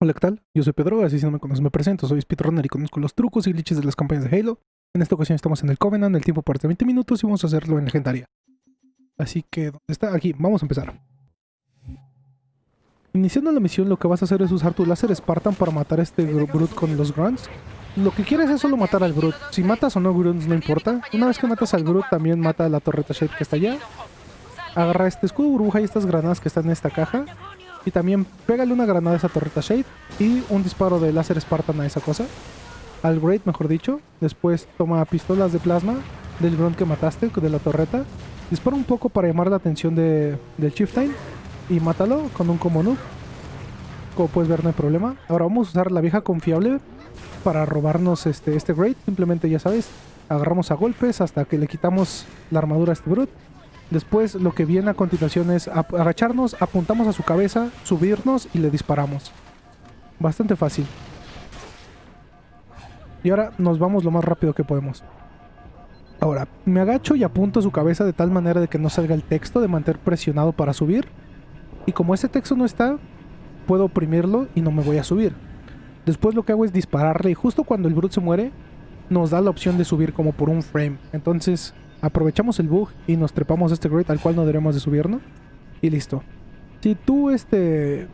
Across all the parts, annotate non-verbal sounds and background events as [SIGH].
Hola, ¿qué tal? Yo soy Pedro, así si no me conoces me presento, soy speedrunner y conozco los trucos y glitches de las campañas de Halo. En esta ocasión estamos en el Covenant, el tiempo parte de 20 minutos y vamos a hacerlo en legendaria. Así que, ¿dónde está? Aquí, vamos a empezar. Iniciando la misión, lo que vas a hacer es usar tu láser Spartan para matar a este Brute con los Grunts. Lo que quieres es solo matar al Brute. Si matas o no Grunts no importa. Una vez que matas al Brute, también mata a la torreta Shape que está allá. Agarra este escudo burbuja y estas granadas que están en esta caja. Y también pégale una granada a esa torreta Shade y un disparo de láser Spartan a esa cosa. Al Great, mejor dicho. Después toma pistolas de plasma del Grunt que mataste, de la torreta. Dispara un poco para llamar la atención de, del Chieftain y mátalo con un combo. Como puedes ver, no hay problema. Ahora vamos a usar la vieja confiable para robarnos este, este Great. Simplemente, ya sabes, agarramos a golpes hasta que le quitamos la armadura a este Brute Después lo que viene a continuación es agacharnos, apuntamos a su cabeza, subirnos y le disparamos. Bastante fácil. Y ahora nos vamos lo más rápido que podemos. Ahora, me agacho y apunto a su cabeza de tal manera de que no salga el texto de mantener presionado para subir. Y como ese texto no está, puedo oprimirlo y no me voy a subir. Después lo que hago es dispararle y justo cuando el brute se muere, nos da la opción de subir como por un frame. Entonces aprovechamos el bug y nos trepamos a este great al cual no deberemos de subirnos. Y listo. Si tú este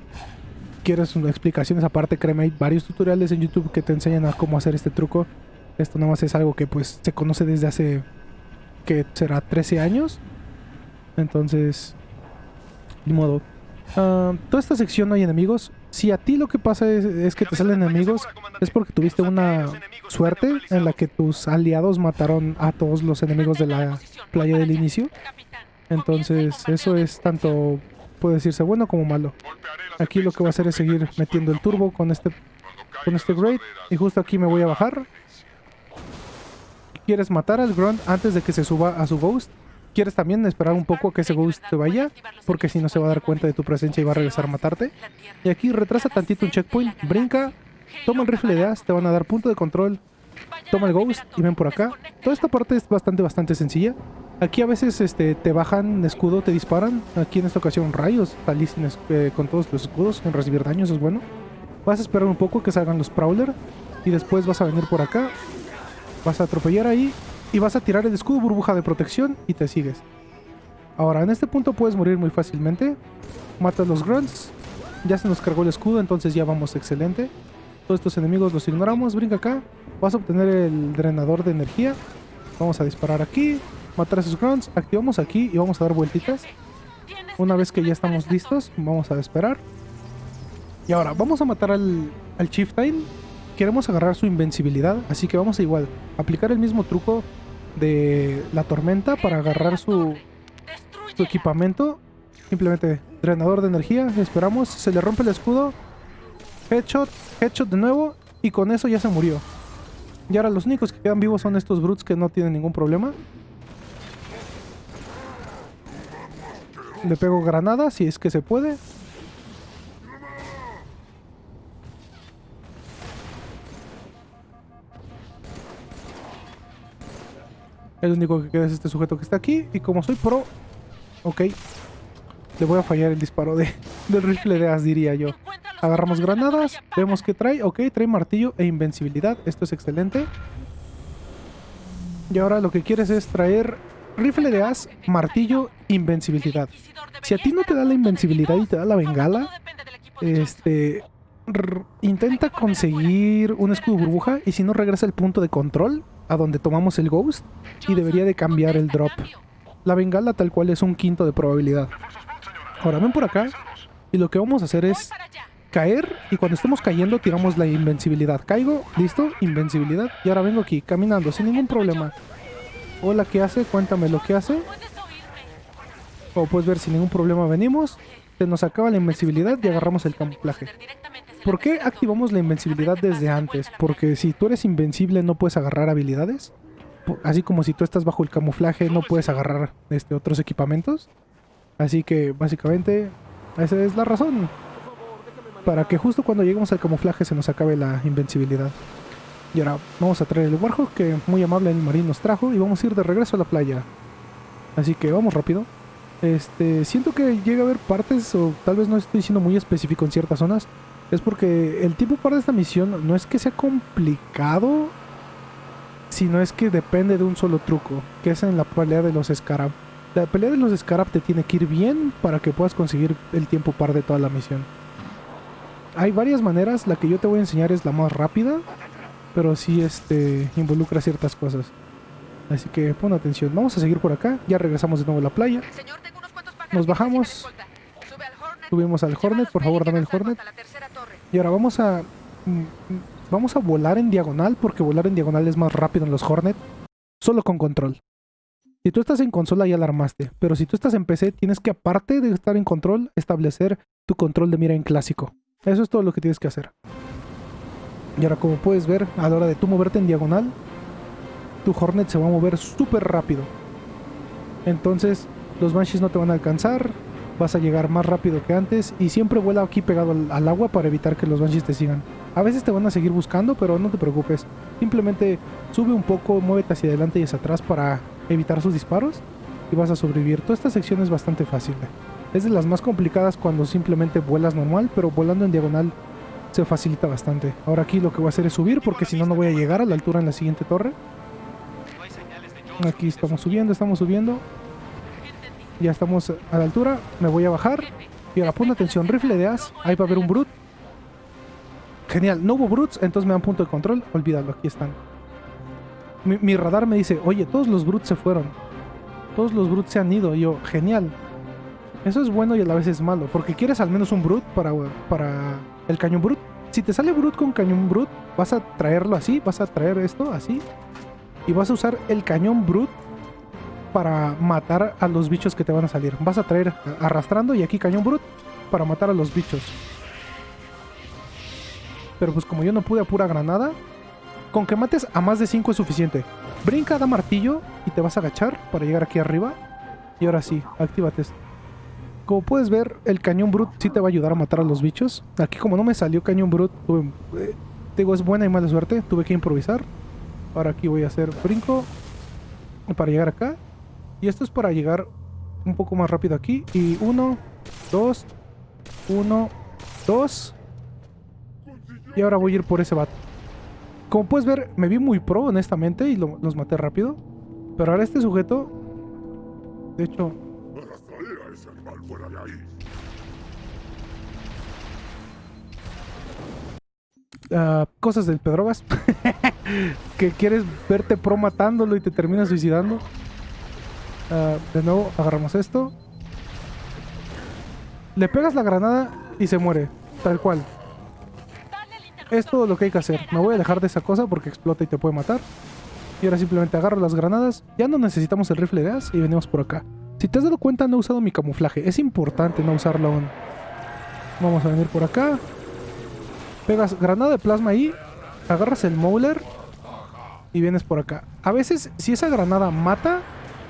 quieres explicaciones aparte, créeme, hay varios tutoriales en YouTube que te enseñan a cómo hacer este truco. Esto nada más es algo que pues se conoce desde hace, que será 13 años. Entonces, ni modo. Uh, toda esta sección no hay enemigos. Si a ti lo que pasa es, que te salen enemigos, es porque tuviste una suerte en la que tus aliados mataron a todos los enemigos de la playa del inicio. Entonces, eso es tanto, puede decirse bueno como malo. Aquí lo que voy a hacer es seguir metiendo el turbo con este con este Great. Y justo aquí me voy a bajar. ¿Quieres matar al Grunt antes de que se suba a su Ghost? Quieres también esperar un poco a que ese Ghost se vaya, porque si no se va a dar cuenta de tu presencia y va a regresar a matarte. Y aquí retrasa tantito un checkpoint, brinca, toma el rifle de as, te van a dar punto de control, toma el Ghost y ven por acá. Toda esta parte es bastante, bastante sencilla. Aquí a veces este, te bajan escudo, te disparan. Aquí en esta ocasión rayos, salí eh, con todos los escudos, en recibir daño, eso es bueno. Vas a esperar un poco que salgan los Prowler y después vas a venir por acá. Vas a atropellar ahí y vas a tirar el escudo burbuja de protección y te sigues. Ahora, en este punto puedes morir muy fácilmente. Matas los grunts. Ya se nos cargó el escudo, entonces ya vamos excelente. Todos estos enemigos los ignoramos. Brinca acá. Vas a obtener el drenador de energía. Vamos a disparar aquí. Matar a esos grunts. Activamos aquí y vamos a dar vueltitas. Una vez que ya estamos listos, vamos a esperar. Y ahora, vamos a matar al, al Chieftain. Queremos agarrar su invencibilidad, así que vamos a igual aplicar el mismo truco de la tormenta para agarrar su, su equipamiento. Simplemente drenador de energía, esperamos, se le rompe el escudo. Headshot, headshot de nuevo y con eso ya se murió. Y ahora los únicos que quedan vivos son estos brutes que no tienen ningún problema. Le pego granadas si es que se puede. El único que queda es este sujeto que está aquí. Y como soy pro... Ok. Le voy a fallar el disparo de, [LAUGHS] del rifle de as, diría yo. Agarramos granadas. Vemos que trae. Ok, trae martillo e invencibilidad. Esto es excelente. Y ahora lo que quieres es traer rifle de as, martillo, invencibilidad. Si a ti no te da la invencibilidad y te da la bengala, este... Intenta conseguir un escudo burbuja y si no regresa el punto de control a donde tomamos el Ghost y debería de cambiar el drop. La bengala tal cual es un quinto de probabilidad. Ahora ven por acá y lo que vamos a hacer es caer y cuando estemos cayendo tiramos la invencibilidad. Caigo, listo, invencibilidad y ahora vengo aquí caminando sin ningún problema. Hola, ¿qué hace? Cuéntame lo que hace. Como puedes ver, sin ningún problema venimos. Se nos acaba la invencibilidad y agarramos el camuflaje. ¿Por qué activamos la invencibilidad desde antes? Porque si tú eres invencible no puedes agarrar habilidades. Así como si tú estás bajo el camuflaje no puedes agarrar este, otros equipamientos. Así que básicamente esa es la razón. Para que justo cuando lleguemos al camuflaje se nos acabe la invencibilidad. Y ahora vamos a traer el Warhawk que muy amable el marín nos trajo y vamos a ir de regreso a la playa. Así que vamos rápido. Este, siento que llega a haber partes o tal vez no estoy siendo muy específico en ciertas zonas es porque el tipo par de esta misión no es que sea complicado, sino es que depende de un solo truco, que es en la pelea de los Scarab. La pelea de los Scarab te tiene que ir bien para que puedas conseguir el tiempo par de toda la misión. Hay varias maneras, la que yo te voy a enseñar es la más rápida, pero sí este, involucra ciertas cosas. Así que pon atención. Vamos a seguir por acá. Ya regresamos de nuevo a la playa. Nos bajamos. Subimos al Hornet. Por favor, dame el Hornet. Y ahora vamos a... Mm, vamos a volar en diagonal porque volar en diagonal es más rápido en los Hornet. Solo con control. Si tú estás en consola ya la armaste. Pero si tú estás en PC tienes que aparte de estar en control establecer tu control de mira en clásico. Eso es todo lo que tienes que hacer. Y ahora como puedes ver, a la hora de tú moverte en diagonal, tu Hornet se va a mover súper rápido. Entonces los Banshees no te van a alcanzar, vas a llegar más rápido que antes y siempre vuela aquí pegado al, agua para evitar que los Banshees te sigan. A veces te van a seguir buscando, pero no te preocupes. Simplemente sube un poco, muévete hacia adelante y hacia atrás para evitar sus disparos y vas a sobrevivir. Toda esta sección es bastante fácil. Es de las más complicadas cuando simplemente vuelas normal, pero volando en diagonal se facilita bastante. Ahora aquí lo que voy a hacer es subir porque si no, no voy a llegar a la altura en la siguiente torre. Aquí estamos subiendo, estamos subiendo. Ya estamos a la altura. Me voy a bajar. Y ahora pon atención, rifle de as. Ahí va a haber un brute. Genial, no hubo brutes, entonces me dan punto de control. Olvídalo, aquí están. Mi, radar me dice, oye, todos los brutes se fueron. Todos los brutes se han ido. Y yo, genial. Eso es bueno y a la vez es malo. Porque quieres al menos un brute para, para el cañón brut. Si te sale brut con cañón brut, vas a traerlo así, vas a traer esto así. Y vas a usar el cañón brut para matar a los bichos que te van a salir. Vas a traer arrastrando y aquí cañón brut para matar a los bichos. Pero pues como yo no pude a pura granada, con que mates a más de 5 es suficiente. Brinca, da martillo y te vas a agachar para llegar aquí arriba. Y ahora sí, actívate. Como puedes ver, el cañón brut sí te va a ayudar a matar a los bichos. Aquí como no me salió cañón brut, eh, digo, es buena y mala suerte, tuve que improvisar. Ahora aquí voy a hacer brinco para llegar acá. Y esto es para llegar un poco más rápido aquí. Y uno, dos, uno, dos. Y ahora voy a ir por ese bat. Como puedes ver, me vi muy pro, honestamente, y los maté rápido. Pero ahora este sujeto... De hecho, Ah, cosas del Pedrogas. [LAUGHS] que quieres verte pro matándolo y te terminas suicidando. Ah, de nuevo, agarramos esto. Le pegas la granada y se muere. Tal cual. Es todo lo que hay que hacer. Me voy a dejar de esa cosa porque explota y te puede matar. Y ahora simplemente agarro las granadas. Ya no necesitamos el rifle de as y venimos por acá. Si te has dado cuenta, no he usado mi camuflaje. Es importante no usarlo aún. Vamos a venir por acá. Pegas granada de plasma ahí, agarras el Mauler y vienes por acá. A veces, si esa granada mata,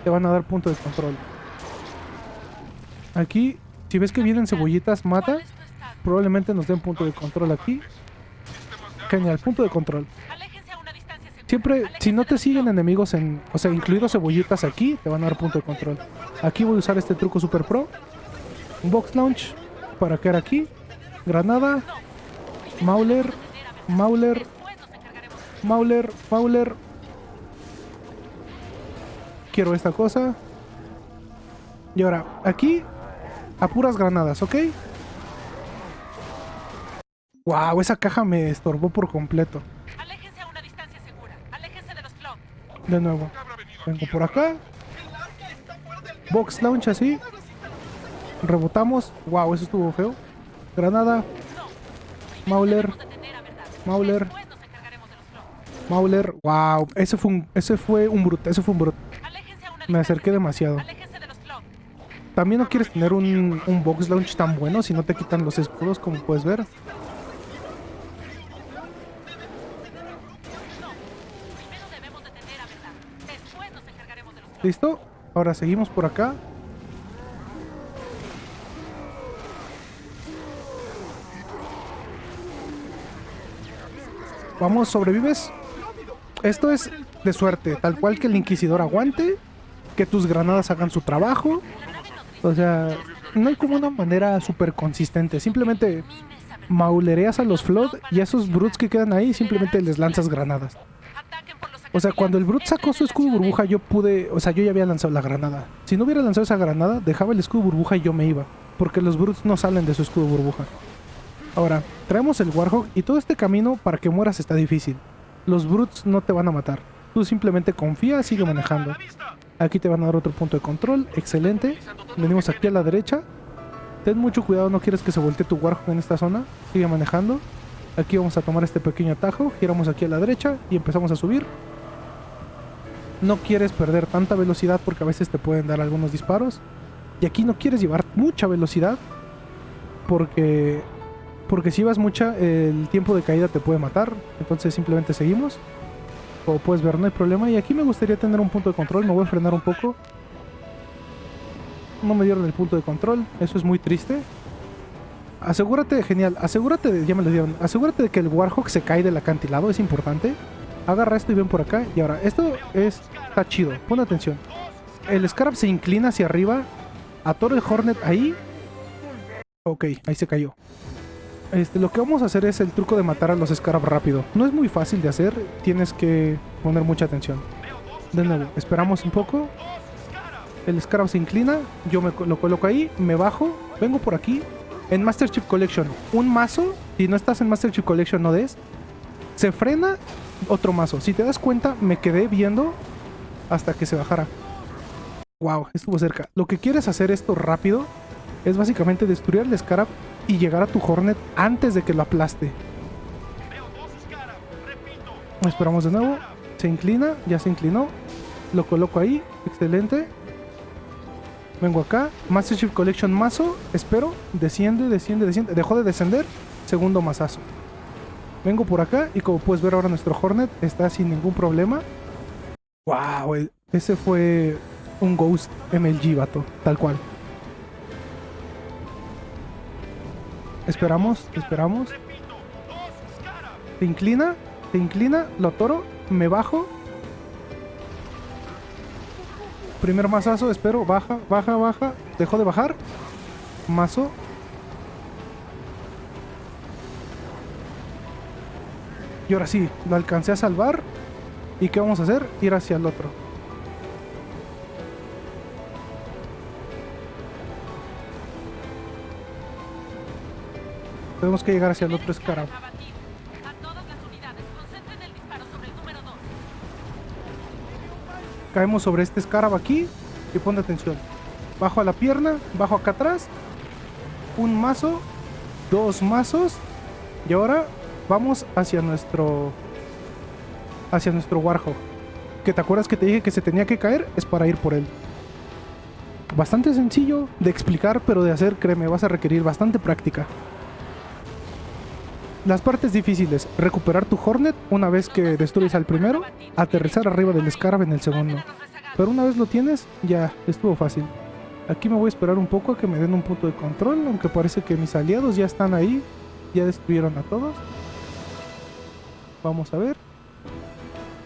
te van a dar punto de control. Aquí, si ves que vienen cebollitas, mata. Probablemente nos den punto de control aquí. Genial, punto de control. Siempre, si no te siguen enemigos en... O sea, incluidos cebollitas aquí, te van a dar punto de control. Aquí voy a usar este truco super pro. Un box launch para quedar aquí. Granada, Mauler, Mauler, Mauler, Mauler. Quiero esta cosa. Y ahora, aquí, a puras granadas, ¿ok? Wow, esa caja me estorbó por completo. De nuevo. Vengo por acá. Box launch así. Rebotamos. Wow, eso estuvo feo. Granada. Mauler. Mauler. Mauler. Wow. Ese fue un, ese fue un brut. Ese fue un brut. Me acerqué demasiado. También no quieres tener un, un box launch tan bueno si no te quitan los escudos como puedes ver. ¿Listo? Ahora seguimos por acá. Vamos, sobrevives. Esto es de suerte, tal cual que el Inquisidor aguante, que tus granadas hagan su trabajo. O sea, no hay como una manera súper consistente. Simplemente maulereas a los Flood y a esos Brutes que quedan ahí simplemente les lanzas granadas. O sea, cuando el Brute sacó su escudo burbuja, yo pude. O sea, yo ya había lanzado la granada. Si no hubiera lanzado esa granada, dejaba el escudo burbuja y yo me iba. Porque los Brutes no salen de su escudo burbuja. Ahora, traemos el Warhawk y todo este camino para que mueras está difícil. Los Brutes no te van a matar. Tú simplemente confía, sigue manejando. Aquí te van a dar otro punto de control. Excelente. Venimos aquí a la derecha. Ten mucho cuidado, no quieres que se voltee tu Warhawk en esta zona. Sigue manejando. Aquí vamos a tomar este pequeño atajo. Giramos aquí a la derecha y empezamos a subir. No quieres perder tanta velocidad porque a veces te pueden dar algunos disparos. Y aquí no quieres llevar mucha velocidad porque porque si vas mucha el tiempo de caída te puede matar. Entonces simplemente seguimos. Como puedes ver no hay problema. Y aquí me gustaría tener un punto de control. Me voy a frenar un poco. No me dieron el punto de control. Eso es muy triste. Asegúrate, genial. Asegúrate de, ya me lo dieron. Asegúrate de que el Warhawk se cae del acantilado. Es importante. Agarra esto y ven por acá. Y ahora, esto es, está chido. Pon atención. El Scarab se inclina hacia arriba. Atoro el Hornet ahí. Ok, ahí se cayó. Este, lo que vamos a hacer es el truco de matar a los Scarab rápido. No es muy fácil de hacer. Tienes que poner mucha atención. De nuevo, esperamos un poco. El Scarab se inclina. Yo me lo coloco ahí. Me bajo. Vengo por aquí. En Master Chief Collection. Un mazo. Si no estás en Master Chief Collection, no des. Se frena otro mazo. Si te das cuenta, me quedé viendo hasta que se bajara. Wow, estuvo cerca. Lo que quieres hacer esto rápido es básicamente destruir el Scarab y llegar a tu Hornet antes de que lo aplaste. Esperamos de nuevo. Se inclina, ya se inclinó. Lo coloco ahí, excelente. Vengo acá, Master Chief Collection mazo, espero, desciende, desciende, desciende. Dejó de descender, segundo mazazo. Vengo por acá y como puedes ver ahora nuestro Hornet está sin ningún problema. Wow, ese fue un Ghost MLG, vato, tal cual. Esperamos, esperamos. Se inclina, se inclina, lo toro, me bajo. Primer mazazo, espero, baja, baja, baja. Dejó de bajar. Mazo, Y ahora sí, lo alcancé a salvar. ¿Y qué vamos a hacer? Ir hacia el otro. Tenemos que llegar hacia el otro escarab. Caemos sobre este escarab aquí y pon atención. Bajo a la pierna, bajo acá atrás. Un mazo, dos mazos. Y ahora vamos hacia nuestro hacia nuestro Warhawk. Que te acuerdas que te dije que se tenía que caer, es para ir por él. Bastante sencillo de explicar, pero de hacer, créeme, vas a requerir bastante práctica. Las partes difíciles, recuperar tu Hornet una vez que destruyes al primero, aterrizar arriba del Scarab en el segundo. Pero una vez lo tienes, ya estuvo fácil. Aquí me voy a esperar un poco a que me den un punto de control, aunque parece que mis aliados ya están ahí, ya destruyeron a todos. Vamos a ver.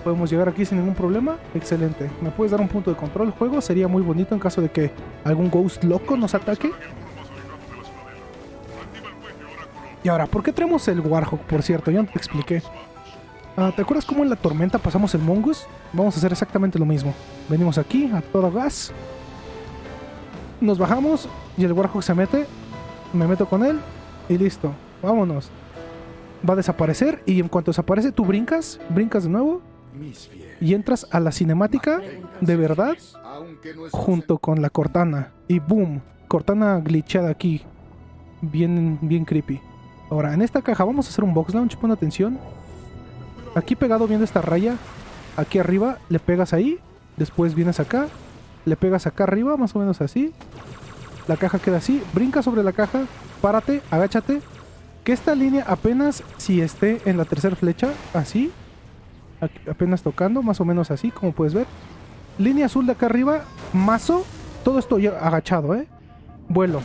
Podemos llegar aquí sin ningún problema. Excelente. ¿Me puedes dar un punto de control? Juego sería muy bonito en caso de que algún ghost loco nos ataque. Y ahora, ¿por qué traemos el Warhawk? Por cierto, yo no te expliqué. Ah, ¿Te acuerdas cómo en la tormenta pasamos el Mongoose? Vamos a hacer exactamente lo mismo. Venimos aquí a todo gas. Nos bajamos y el Warhawk se mete. Me meto con él y listo. Vámonos va a desaparecer y en cuanto desaparece tú brincas, brincas de nuevo y entras a la cinemática de verdad junto con la Cortana y boom, Cortana glitchada aquí, bien, bien creepy. Ahora, en esta caja vamos a hacer un box launch, pon atención. Aquí pegado viendo esta raya, aquí arriba le pegas ahí, después vienes acá, le pegas acá arriba, más o menos así. La caja queda así, brinca sobre la caja, párate, agáchate, que esta línea apenas si esté en la tercera flecha, así, apenas tocando, más o menos así, como puedes ver. Línea azul de acá arriba, mazo, todo esto ya agachado, ¿eh? Vuelo.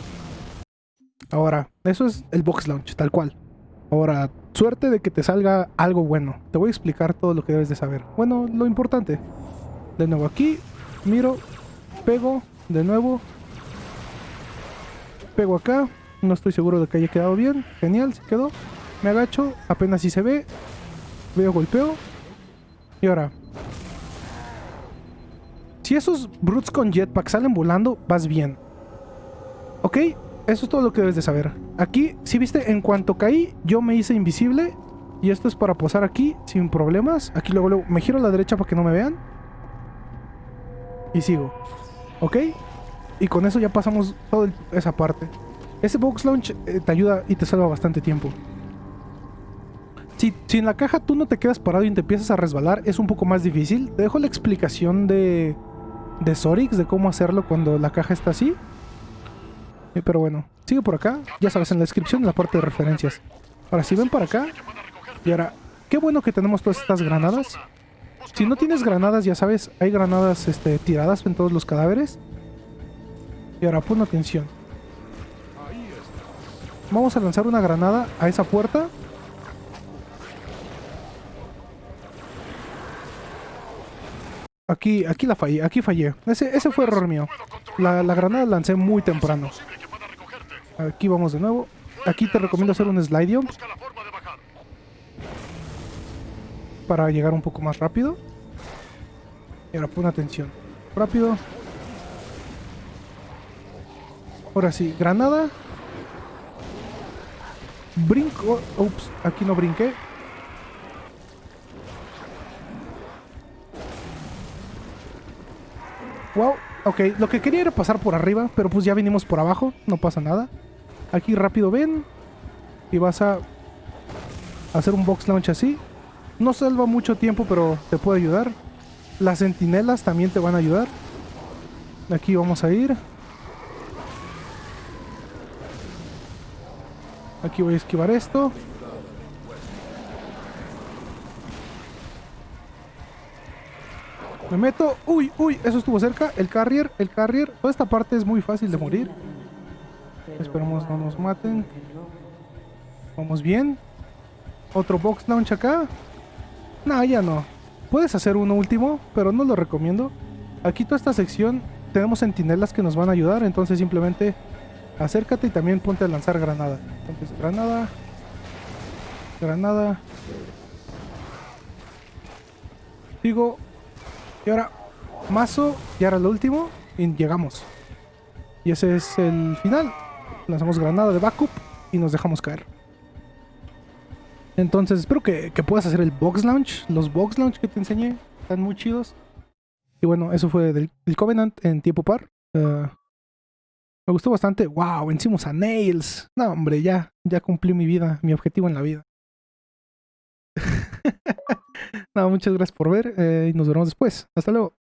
Ahora, eso es el box launch, tal cual. Ahora, suerte de que te salga algo bueno. Te voy a explicar todo lo que debes de saber. Bueno, lo importante. De nuevo aquí, miro, pego, de nuevo. Pego acá, No estoy seguro de que haya quedado bien. Genial, se quedó. Me agacho, apenas si se ve. Veo, golpeo. Y ahora. Si esos brutes con jetpack salen volando, vas bien. ¿Ok? Eso es todo lo que debes de saber. Aquí, si viste, en cuanto caí, yo me hice invisible. Y esto es para posar aquí, sin problemas. Aquí luego, luego me giro a la derecha para que no me vean. Y sigo. ¿Ok? Y con eso ya pasamos toda esa parte. Ese box launch eh, te ayuda y te salva bastante tiempo. Si, si, en la caja tú no te quedas parado y te empiezas a resbalar, es un poco más difícil. Te dejo la explicación de, de Sorix, de cómo hacerlo cuando la caja está así. Eh, pero bueno, sigue por acá. Ya sabes, en la descripción, en la parte de referencias. Ahora, si ven para acá. Y ahora, qué bueno que tenemos todas estas granadas. Si no tienes granadas, ya sabes, hay granadas este, tiradas en todos los cadáveres. Y ahora, pon atención. Vamos a lanzar una granada a esa puerta. Aquí, aquí la fallé, aquí fallé. Ese, ese fue error mío. La, la granada la lancé muy temprano. Aquí vamos de nuevo. Aquí te recomiendo hacer un slide. Para llegar un poco más rápido. Y ahora pon atención. Rápido. Ahora sí, granada. Brinco. Ups, aquí no brinqué. Ok, lo que quería era pasar por arriba, pero pues ya vinimos por abajo, no pasa nada. Aquí rápido ven y vas a hacer un box launch así. No salva mucho tiempo, pero te puede ayudar. Las sentinelas también te van a ayudar. Aquí vamos a ir. Aquí voy a esquivar esto. Me meto. Uy, uy, eso estuvo cerca. El carrier, el carrier. Toda esta parte es muy fácil de morir. Esperemos no nos maten. Vamos bien. Otro box launch acá. No, ya no. Puedes hacer uno último, pero no lo recomiendo. Aquí toda esta sección tenemos sentinelas que nos van a ayudar, entonces simplemente acércate y también ponte a lanzar granada. Entonces, granada. Granada. Sigo. Y ahora, mazo. Y ahora lo último. Y llegamos. Y ese es el final. Lanzamos granada de backup y nos dejamos caer. Entonces espero que, puedas hacer el box launch. Los box launch que te enseñé están muy chidos. Y bueno, eso fue del, Covenant en tiempo par. Eh, me gustó bastante. ¡Wow! Vencimos a Nails. No, hombre, ya, ya cumplí mi vida, mi objetivo en la vida. [LAUGHS] no, muchas gracias por ver eh, y nos vemos después. Hasta luego.